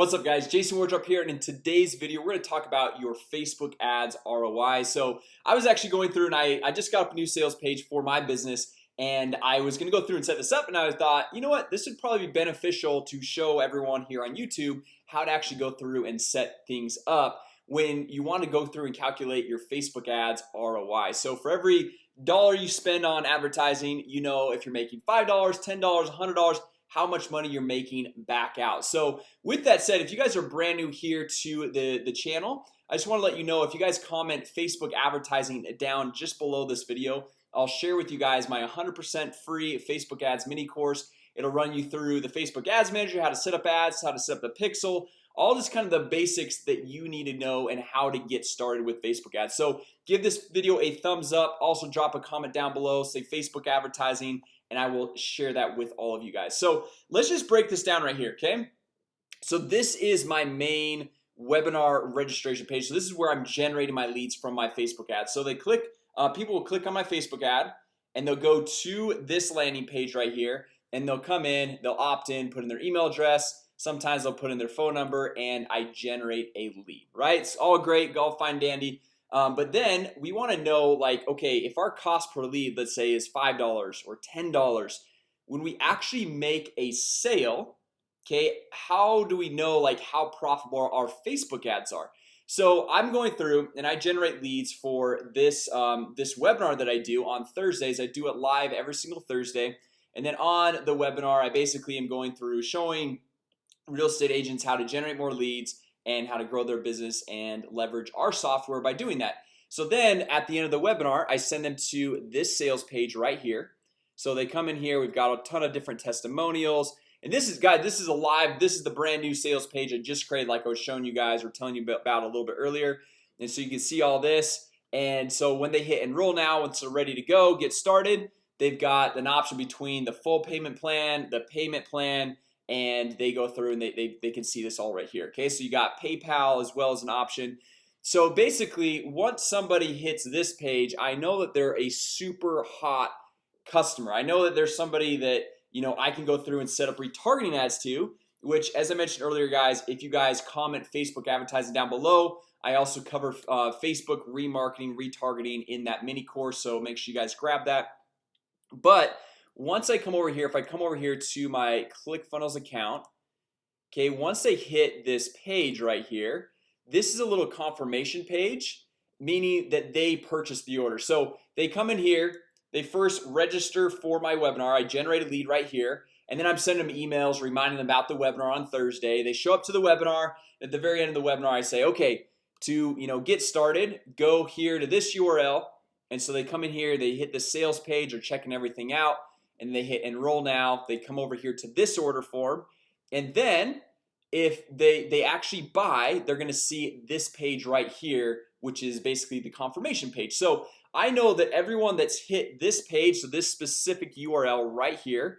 What's up guys? Jason Wardrop here and in today's video We're to talk about your Facebook ads ROI So I was actually going through and I, I just got up a new sales page for my business and I was gonna go through and set this up and I thought you know what? This would probably be beneficial to show everyone here on YouTube how to actually go through and set things up when you want to go through and calculate your Facebook ads ROI so for every dollar you spend on advertising you know if you're making five dollars ten dollars a hundred dollars how much money you're making back out. So with that said if you guys are brand new here to the the channel I just want to let you know if you guys comment Facebook advertising down just below this video I'll share with you guys my 100% free Facebook ads mini course. It'll run you through the Facebook ads manager how to set up ads how to set up the pixel all this kind of the basics that you need to know and how to get started with Facebook ads. So give this video a thumbs up. Also drop a comment down below say Facebook advertising and I will share that with all of you guys. So let's just break this down right here. Okay, so this is my main webinar registration page. So this is where I'm generating my leads from my Facebook ads So they click uh, people will click on my Facebook ad and they'll go to this landing page right here and they'll come in they'll opt in put in their email address. Sometimes they'll put in their phone number and I generate a lead, right? It's all great, go fine dandy But then we want to know like, okay, if our cost per lead, let's say is $5 or $10 When we actually make a sale Okay, how do we know like how profitable our Facebook ads are? So I'm going through and I generate leads for this um, this webinar that I do on Thursdays I do it live every single Thursday and then on the webinar I basically am going through showing real estate agents how to generate more leads and how to grow their business and leverage our software by doing that. So then at the end of the webinar I send them to this sales page right here. So they come in here We've got a ton of different testimonials. And this is guys This is a live This is the brand new sales page I just created like I was showing you guys or telling you about a little bit earlier. And so you can see all this. And so when they hit enroll now once they're ready to go get started They've got an option between the full payment plan the payment plan and they go through and they, they, they can see this all right here Okay, so you got PayPal as well as an option. So basically once somebody hits this page I know that they're a super hot customer. I know that there's somebody that you know I can go through and set up retargeting ads to which as I mentioned earlier guys if you guys comment Facebook advertising down below I also cover uh, Facebook remarketing retargeting in that mini course So make sure you guys grab that. But once I come over here if I come over here to my ClickFunnels account Okay, once they hit this page right here This is a little confirmation page Meaning that they purchased the order. So they come in here they first register for my webinar. I generate a lead right here and then I'm sending them emails reminding them about the webinar on Thursday. They show up to the webinar at the very end of the webinar I say okay to you know get started go here to this URL and so they come in here they hit the sales page or checking everything out and they hit enroll now. They come over here to this order form. And then if they they actually buy they're gonna see this page right here which is basically the confirmation page. So I know that everyone that's hit this page so this specific URL right here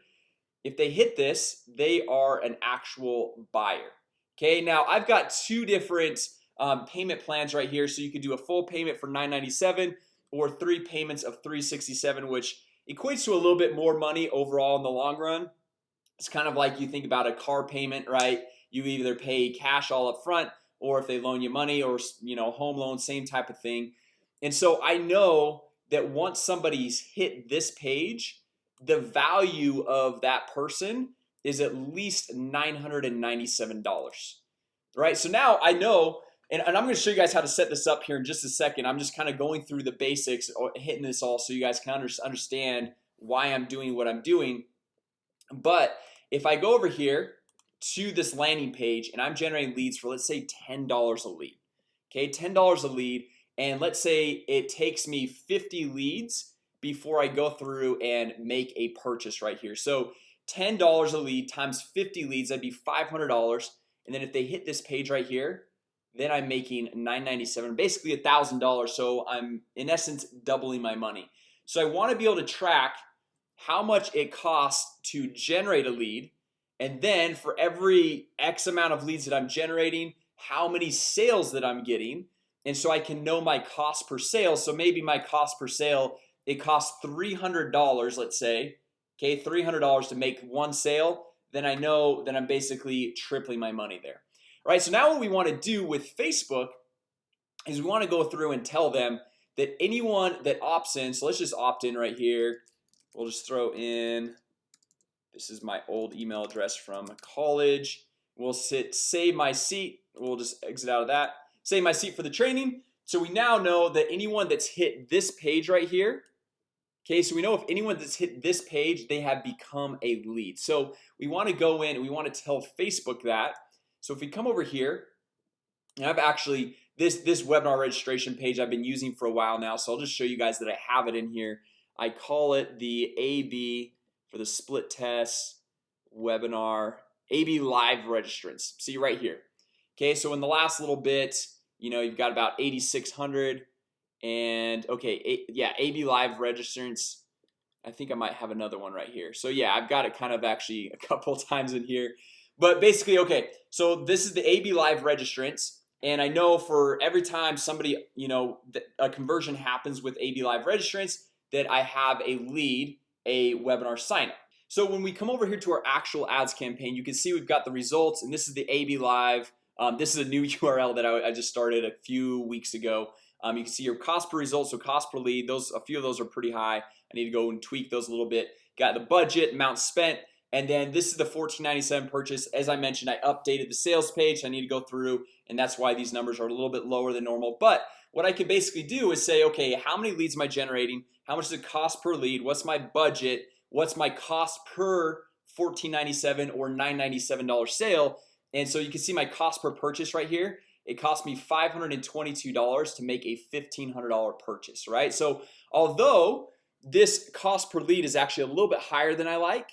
if they hit this they are an actual buyer. Okay now I've got two different um, payment plans right here. So you could do a full payment for 997 or three payments of 367 which equates to a little bit more money overall in the long run. It's kind of like you think about a car payment, right? You either pay cash all up front or if they loan you money or you know home loan same type of thing. And so I know that once somebody's hit this page the value of that person is at least $997 Right, so now I know and, and I'm gonna show you guys how to set this up here in just a second. I'm just kind of going through the basics or hitting this all so you guys can understand why I'm doing what I'm doing. But if I go over here to this landing page and I'm generating leads for let's say $10 a lead Okay, $10 a lead and let's say it takes me 50 leads before I go through and make a purchase right here. So $10 a lead times 50 leads that'd be $500 and then if they hit this page right here then I'm making 997 basically a thousand dollars. So I'm in essence doubling my money. So I want to be able to track how much it costs to generate a lead and then for every X amount of leads that I'm generating how many sales that I'm getting and so I can know my cost per sale. So maybe my cost per sale it costs $300 let's say Okay, $300 to make one sale then I know that I'm basically tripling my money there right, so now what we want to do with Facebook is we want to go through and tell them that anyone that opts in so let's just opt in right here. We'll just throw in This is my old email address from college. We'll sit save my seat. We'll just exit out of that. Save my seat for the training. So we now know that anyone that's hit this page right here Okay, so we know if anyone that's hit this page they have become a lead. So we want to go in and we want to tell Facebook that so if we come over here and I've actually this this webinar registration page I've been using for a while now So I'll just show you guys that I have it in here. I call it the AB for the split test webinar AB live registrants. See right here. Okay, so in the last little bit, you know, you've got about 8,600 and okay, yeah, AB live registrants. I think I might have another one right here. So yeah, I've got it kind of actually a couple times in here But basically, okay, so this is the AB live registrants and I know for every time somebody you know a conversion happens with AB live registrants that I have a lead a webinar sign up so when we come over here to our actual ads campaign you can see we've got the results and this is the AB live um, this is a new URL that I, I, just started a few weeks ago. Um, you can see your cost per result so cost per lead those a few of those are pretty high. I need to go and tweak those a little bit. Got the budget amount spent and then this is the 1497 purchase. As I mentioned I updated the sales page. I need to go through and that's why these numbers are a little bit lower than normal. But what I can basically do is say okay how many leads am I generating? How much does it cost per lead? What's my budget? What's my cost per 1497 or 997 dollar sale? And so you can see my cost per purchase right here. It cost me $522 to make a $1,500 purchase right? So although this cost per lead is actually a little bit higher than I like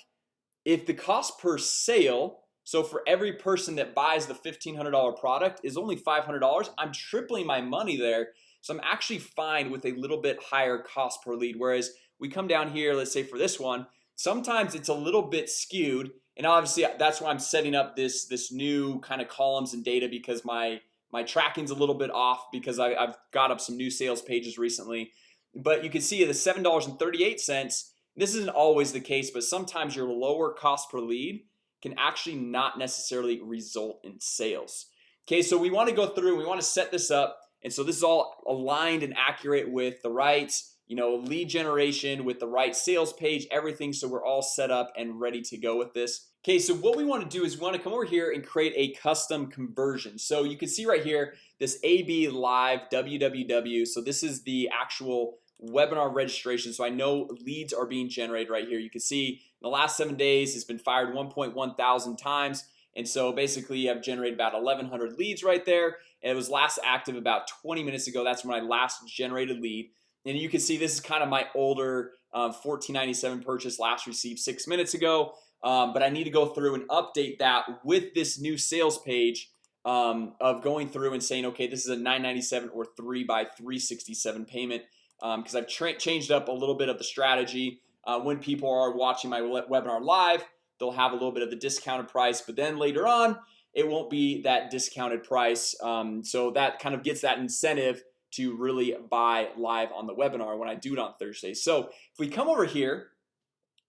if the cost per sale so for every person that buys the $1,500 product is only $500 I'm tripling my money there. So I'm actually fine with a little bit higher cost per lead. Whereas we come down here, let's say for this one Sometimes it's a little bit skewed. And obviously that's why I'm setting up this this new kind of columns and data because my my tracking's a little bit off because I, I've got up some new sales pages recently. But you can see the seven dollars and 38 cents this isn't always the case but sometimes your lower cost per lead can actually not necessarily result in sales. Okay, so we want to go through we want to set this up and so this is all aligned and accurate with the right you know lead generation with the right sales page everything so we're all set up and ready to go with this. Okay, so what we want to do is we want to come over here and create a custom conversion. So you can see right here this AB live www So this is the actual webinar registration so I know leads are being generated right here. You can see in the last seven days it's been fired 1.1 thousand times and so basically I've generated about 1100 leads right there. And it was last active about 20 minutes ago. That's when I last generated lead. And you can see this is kind of my older um, 1497 purchase last received six minutes ago. Um, But I need to go through and update that with this new sales page um, of going through and saying okay This is a 997 or 3 by 367 payment because um, I've changed up a little bit of the strategy. Uh, when people are watching my webinar live They'll have a little bit of the discounted price but then later on it won't be that discounted price. Um, So that kind of gets that incentive to really buy live on the webinar when I do it on Thursday. So if we come over here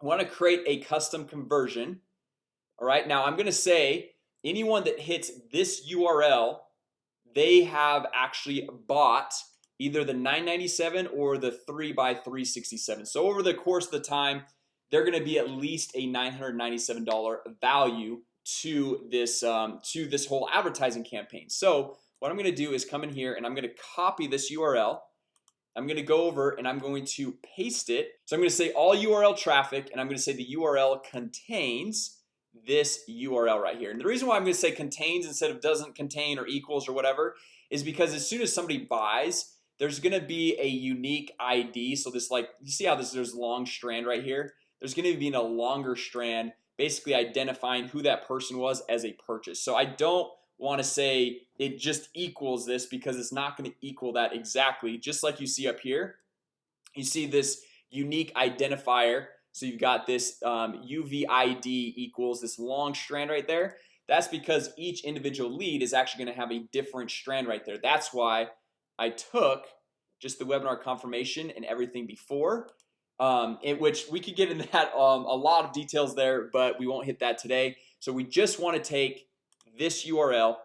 I want to create a custom conversion. All right now I'm gonna say anyone that hits this URL They have actually bought either the 997 or the 3 by 367 so over the course of the time they're gonna be at least a $997 value to this um, to this whole advertising campaign. So what I'm gonna do is come in here and I'm gonna copy this URL I'm gonna go over and I'm going to paste it. So I'm gonna say all URL traffic and I'm gonna say the URL contains this URL right here. And the reason why I'm gonna say contains instead of doesn't contain or equals or whatever is because as soon as somebody buys there's gonna be a unique ID so this like you see how this there's long strand right here? There's gonna be a longer strand basically identifying who that person was as a purchase. So I don't want to say it just equals this because it's not going to equal that exactly. Just like you see up here you see this unique identifier. So you've got this um, UVID equals this long strand right there. That's because each individual lead is actually going to have a different strand right there. That's why I took just the webinar confirmation and everything before um, in which we could get in that um, a lot of details there but we won't hit that today. So we just want to take this URL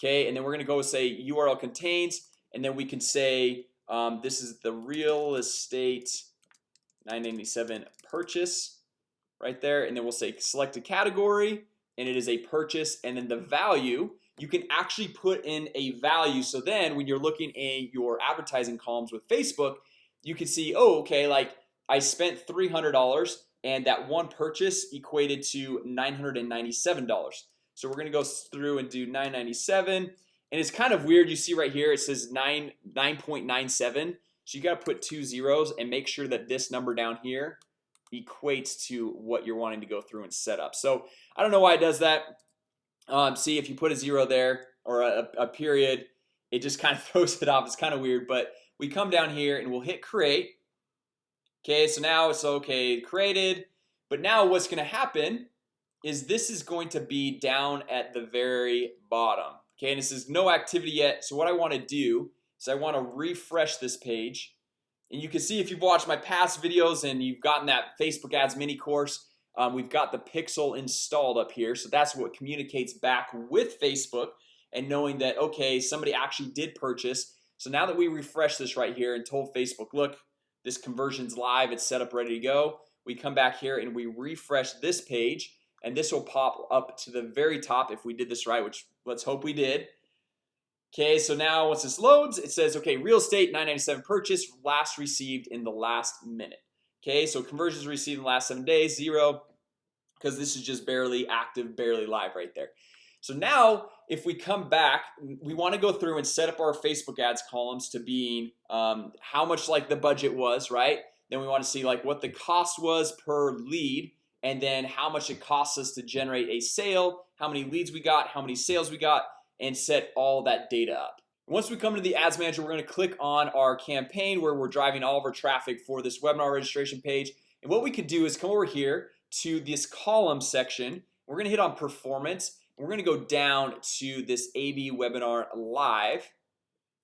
Okay, and then we're gonna go say URL contains and then we can say um, this is the real estate 997 purchase right there and then we'll say select a category and it is a purchase and then the value you can actually put in a value. So then when you're looking in your advertising columns with Facebook you can see oh okay like I spent $300 and that one purchase equated to $997 so we're gonna go through and do 997 and it's kind of weird. You see right here it says 9 9.97 so you got to put two zeros and make sure that this number down here equates to what you're wanting to go through and set up. So I don't know why it does that um, see if you put a zero there or a, a period it just kind of throws it off. It's kind of weird but we come down here and we'll hit create. Okay, so now it's okay created. But now what's gonna happen is this is going to be down at the very bottom. Okay, and this is no activity yet. So what I want to do is I want to refresh this page. And you can see if you've watched my past videos and you've gotten that Facebook ads mini course um, We've got the pixel installed up here So that's what communicates back with Facebook and knowing that okay somebody actually did purchase. So now that we refresh this right here and told Facebook look this conversions live it's set up ready to go we come back here and we refresh this page and this will pop up to the very top if we did this right which let's hope we did. Okay, so now once this loads it says okay real estate 997 purchase last received in the last minute Okay, so conversions received in the last seven days zero because this is just barely active barely live right there. So now if we come back we want to go through and set up our Facebook ads columns to being um, how much like the budget was right? Then we want to see like what the cost was per lead and then how much it costs us to generate a sale how many leads we got how many sales we got and set all that data up once we come to the ads manager we're going to click on our campaign where we're driving all of our traffic for this webinar registration page. And what we could do is come over here to this column section. We're gonna hit on performance we're gonna go down to this AB webinar live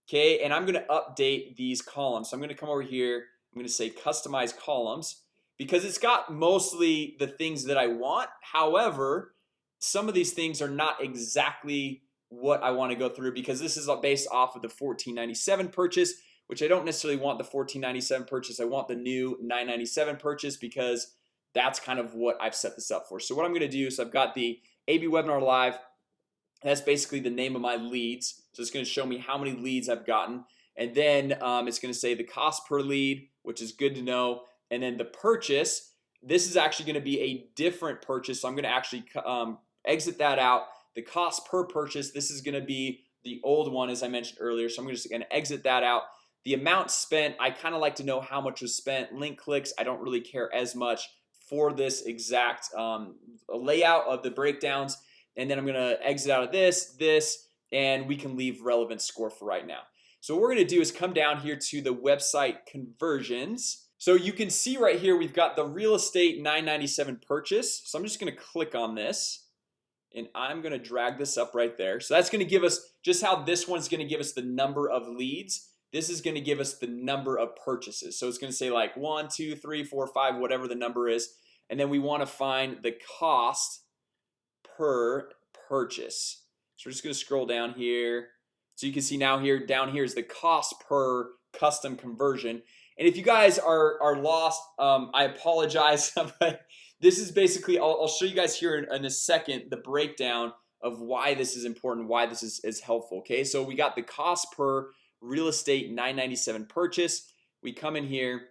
Okay, and I'm gonna update these columns. So I'm gonna come over here. I'm gonna say customize columns because it's got mostly the things that I want. However, some of these things are not exactly what I want to go through because this is based off of the 1497 purchase which I don't necessarily want the 1497 purchase I want the new 997 purchase because that's kind of what I've set this up for. So what I'm gonna do is I've got the AB webinar live That's basically the name of my leads So it's gonna show me how many leads I've gotten and then um, it's gonna say the cost per lead which is good to know and then the purchase this is actually going to be a different purchase so I'm going to actually um, exit that out the cost per purchase this is going to be the old one as I mentioned earlier so I'm just to exit that out. The amount spent I kind of like to know how much was spent. Link clicks I don't really care as much for this exact um, layout of the breakdowns. And then I'm gonna exit out of this this and we can leave relevant score for right now. So what we're gonna do is come down here to the website conversions. So you can see right here we've got the real estate 997 purchase. So I'm just gonna click on this and I'm gonna drag this up right there. So that's gonna give us just how this one's gonna give us the number of leads. This is gonna give us the number of purchases. So it's gonna say like one two three four five whatever the number is. And then we want to find the cost per purchase. So we're just gonna scroll down here. So you can see now here down here is the cost per custom conversion and if you guys are are lost um, I apologize but this is basically I'll, I'll show you guys here in, in, a second the breakdown of why this is important why this is, is helpful Okay, so we got the cost per real estate 997 purchase. We come in here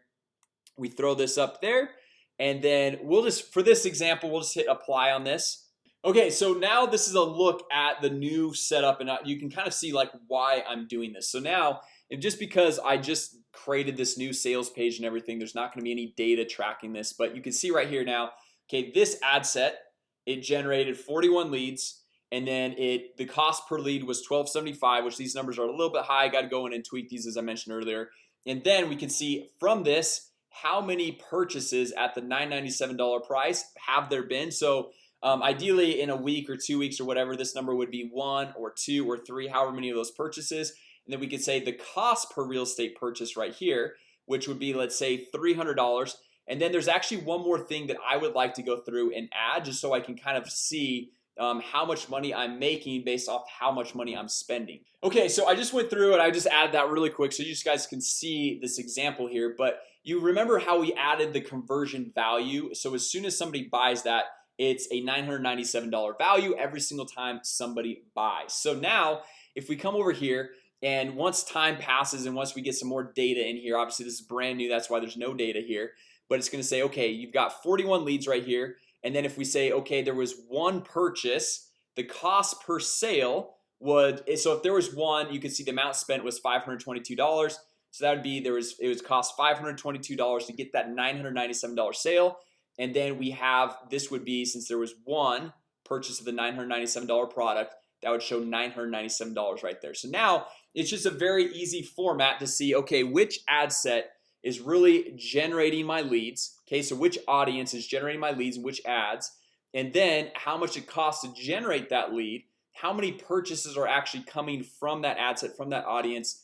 we throw this up there and then we'll just for this example we'll just hit apply on this. Okay, so now this is a look at the new setup and you can kind of see like why I'm doing this. So now and just because I just created this new sales page and everything. There's not going to be any data tracking this but you can see right here now Okay, this ad set it generated 41 leads and then it the cost per lead was 1275 which these numbers are a little bit high. I got to go in and tweak these as I mentioned earlier. And then we can see from this how many purchases at the $997 price have there been? So um, ideally in a week or two weeks or whatever this number would be one or two or three however many of those purchases and then we could say the cost per real estate purchase right here which would be let's say $300 and then there's actually one more thing that I would like to go through and add just so I can kind of see um, how much money I'm making based off how much money I'm spending. Okay, so I just went through and I just added that really quick so you guys can see this example here. But you remember how we added the conversion value? So as soon as somebody buys that it's a $997 value every single time somebody buys. So now if we come over here and once time passes and once we get some more data in here Obviously this is brand new That's why there's no data here But it's gonna say okay you've got 41 leads right here. And then if we say okay there was one purchase the cost per sale would eh, so if there was one you can see the amount spent was $522 so that would be there was it was cost $522 to get that $997 sale. And then we have this would be since there was one purchase of the $997 product that would show $997 right there. So now it's just a very easy format to see okay which ad set is really generating my leads Okay, so which audience is generating my leads and which ads and then how much it costs to generate that lead how many purchases are actually coming from that ad set from that audience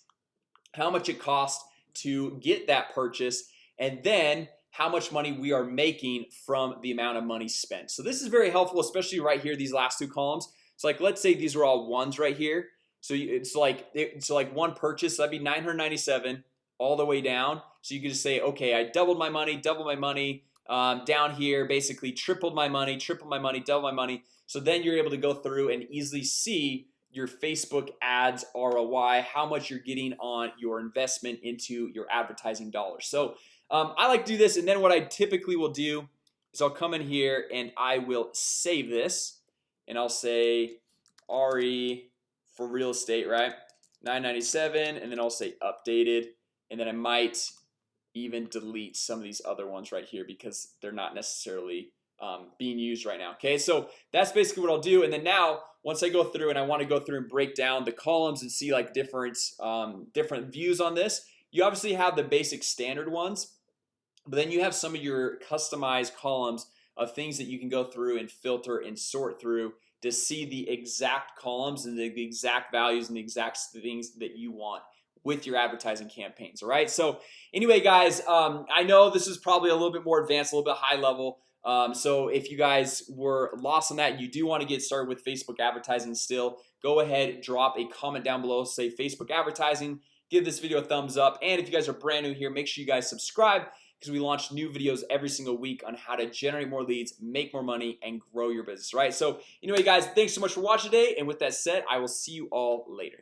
how much it costs to get that purchase and then how much money we are making from the amount of money spent. So this is very helpful especially right here these last two columns. It's like let's say these are all ones right here so it's like it's like one purchase that'd be 997 all the way down. So you can just say okay I doubled my money doubled my money um, down here basically tripled my money tripled my money double my money. So then you're able to go through and easily see your Facebook ads ROI how much you're getting on your investment into your advertising dollars. So um, I like to do this and then what I typically will do is I'll come in here and I will save this and I'll say RE for real estate right? 997 and then I'll say updated and then I might even delete some of these other ones right here because they're not necessarily um, being used right now Okay, so that's basically what I'll do and then now once I go through and I want to go through and break down the columns and see like different um, different views on this you obviously have the basic standard ones but then you have some of your customized columns of things that you can go through and filter and sort through to see the exact columns and the exact values and the exact things that you want with your advertising campaigns all right? So anyway guys um, I know this is probably a little bit more advanced a little bit high level. Um, so if you guys were lost on that you do want to get started with Facebook advertising still. Go ahead drop a comment down below say Facebook advertising give this video a thumbs up and if you guys are brand new here make sure you guys subscribe because we launch new videos every single week on how to generate more leads make more money and grow your business right? So anyway guys thanks so much for watching today and with that said I will see you all later